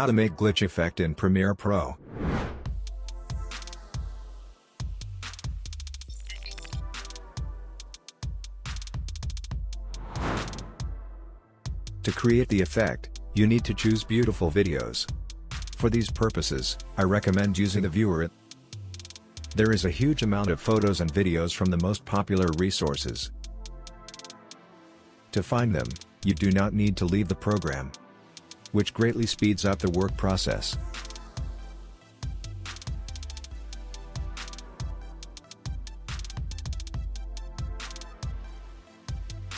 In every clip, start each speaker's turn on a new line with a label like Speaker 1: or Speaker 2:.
Speaker 1: How to make glitch effect in Premiere Pro. To create the effect, you need to choose beautiful videos. For these purposes, I recommend using the viewer. There is a huge amount of photos and videos from the most popular resources. To find them, you do not need to leave the program, which greatly speeds up the work process.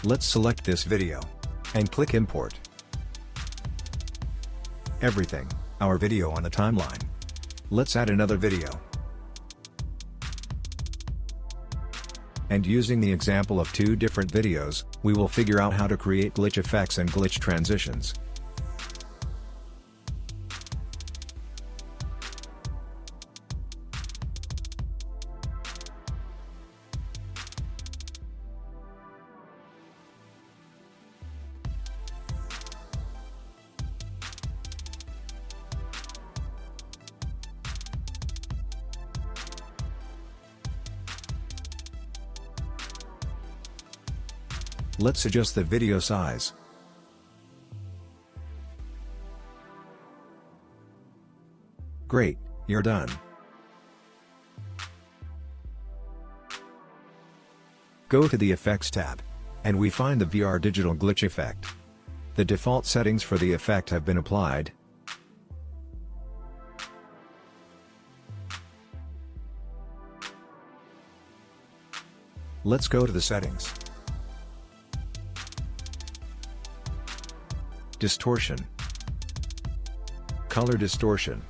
Speaker 1: Let's select this video and click import. Everything, our video on the timeline. Let's add another video. And using the example of two different videos, we will figure out how to create glitch effects and glitch transitions. Let's adjust the video size. Great, you're done. Go to the Effects tab. And we find the VR Digital Glitch effect. The default settings for the effect have been applied. Let's go to the settings. Distortion Color distortion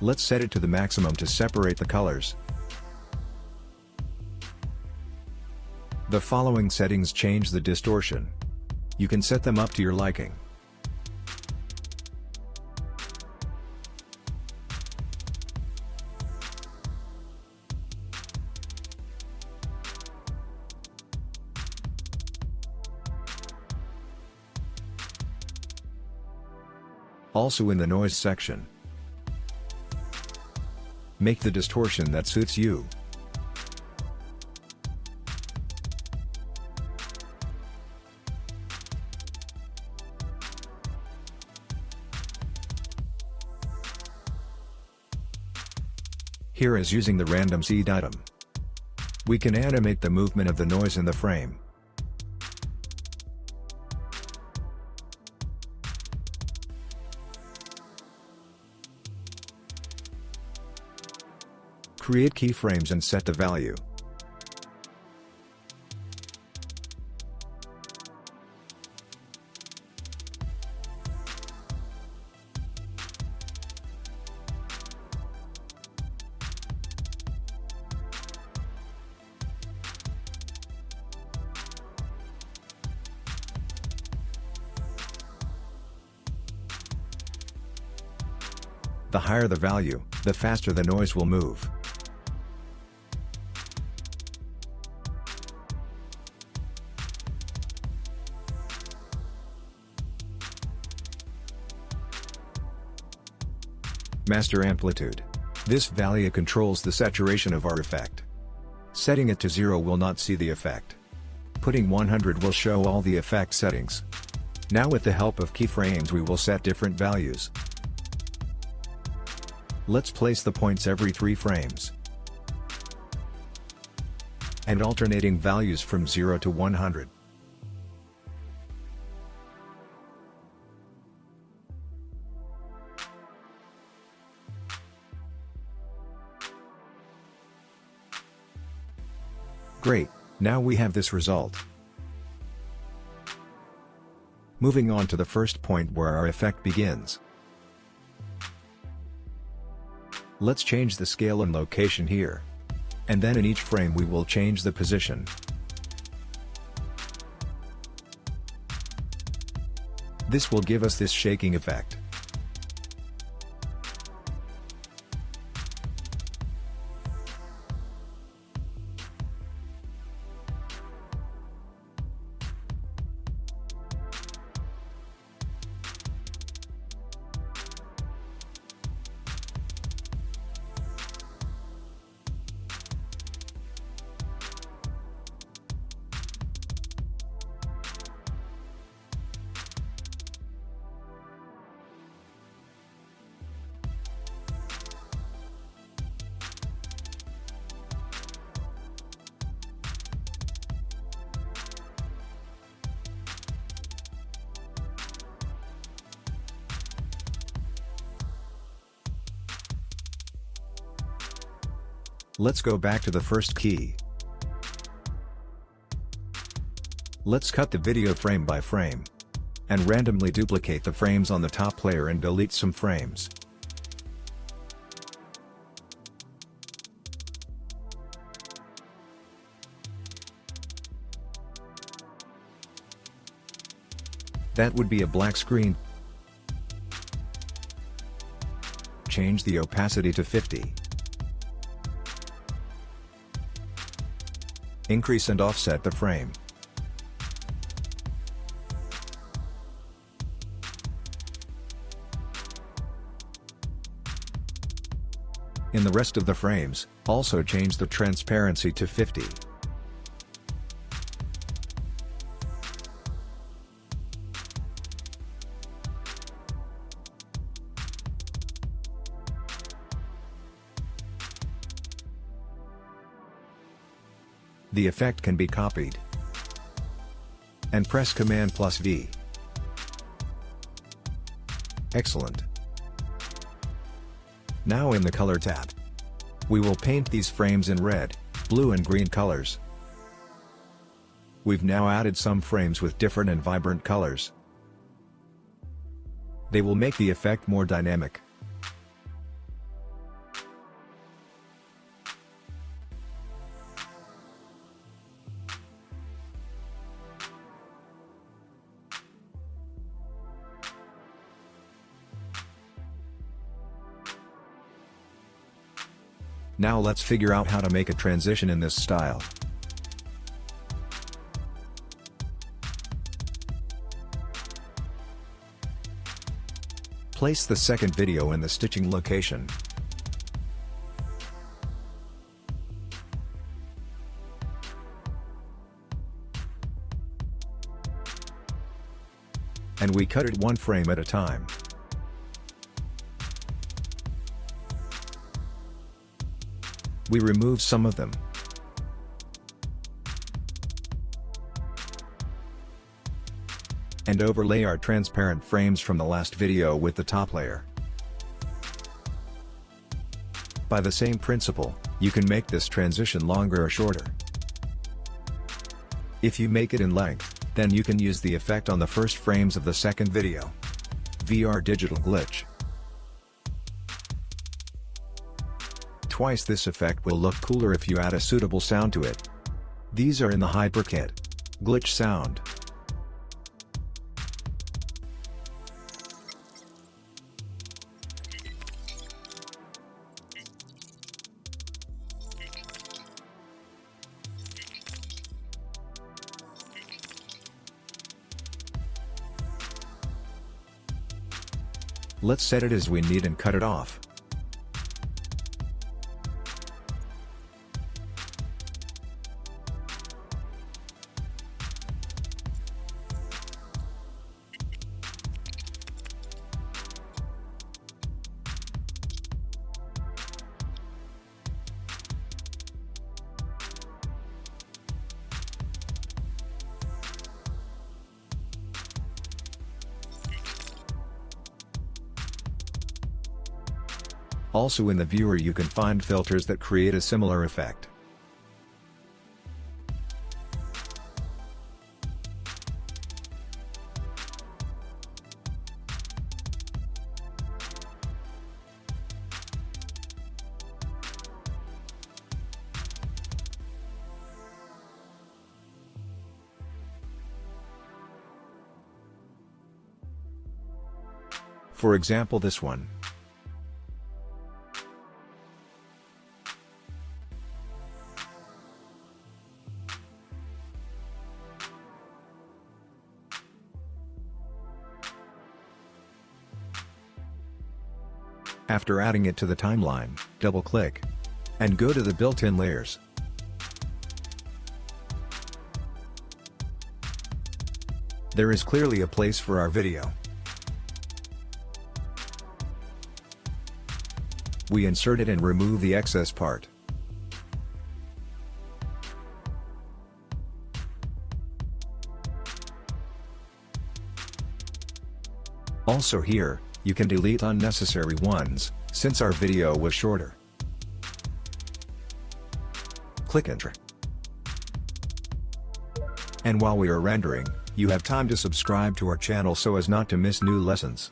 Speaker 1: Let's set it to the maximum to separate the colors. The following settings change the distortion. You can set them up to your liking. Also in the noise section. Make the distortion that suits you. Here is using the random seed item. We can animate the movement of the noise in the frame. Create keyframes and set the value. The higher the value, the faster the noise will move. Master Amplitude. This value controls the saturation of our effect. Setting it to 0 will not see the effect. Putting 100 will show all the effect settings. Now with the help of keyframes we will set different values. Let's place the points every 3 frames. And alternating values from 0 to 100. Great, now we have this result. Moving on to the first point where our effect begins. Let's change the scale and location here. And then in each frame we will change the position. This will give us this shaking effect. Let's go back to the first key. Let's cut the video frame by frame. And randomly duplicate the frames on the top layer and delete some frames. That would be a black screen. Change the opacity to 50. Increase and offset the frame. In the rest of the frames, also change the transparency to 50. The effect can be copied. And press Command plus V. Excellent. Now in the Color tab. We will paint these frames in red, blue and green colors. We've now added some frames with different and vibrant colors. They will make the effect more dynamic. Now let's figure out how to make a transition in this style. Place the second video in the stitching location. And we cut it one frame at a time. We remove some of them. And overlay our transparent frames from the last video with the top layer. By the same principle, you can make this transition longer or shorter. If you make it in length, then you can use the effect on the first frames of the second video. VR Digital Glitch twice this effect will look cooler if you add a suitable sound to it. These are in the HyperKit. Glitch sound. Let's set it as we need and cut it off. Also in the viewer you can find filters that create a similar effect. For example this one. After adding it to the timeline, double-click. And go to the built-in layers. There is clearly a place for our video. We insert it and remove the excess part. Also here, you can delete unnecessary ones, since our video was shorter. Click enter. And while we are rendering, you have time to subscribe to our channel so as not to miss new lessons.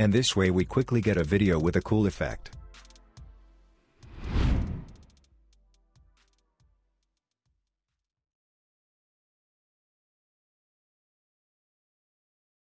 Speaker 1: And this way we quickly get a video with a cool effect.